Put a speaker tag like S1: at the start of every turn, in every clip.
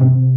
S1: thank you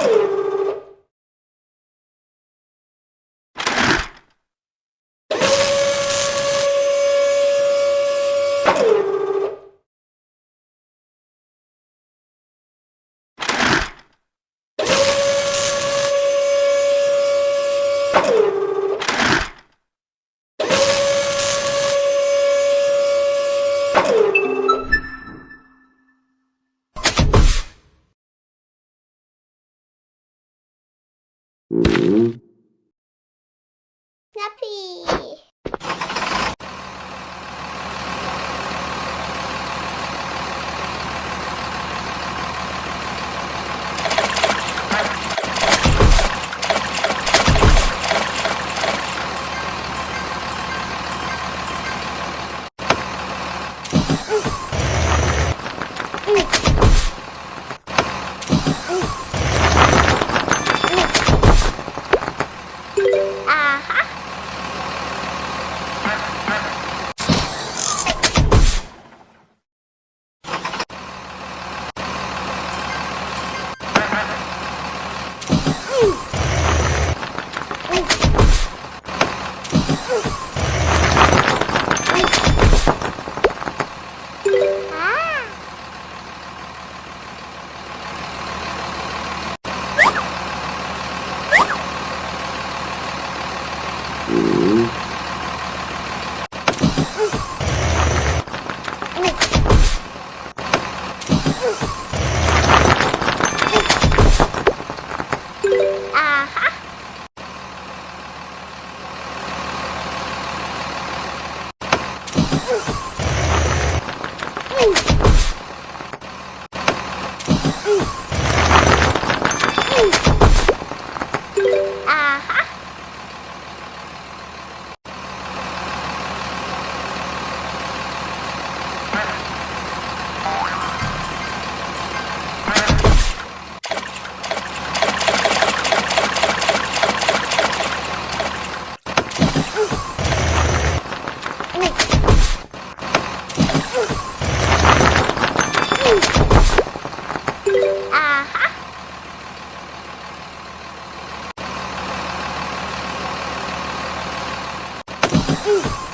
S1: Thank you. Uhum.
S2: Ooh.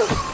S2: Ugh.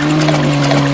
S2: Mm-hmm.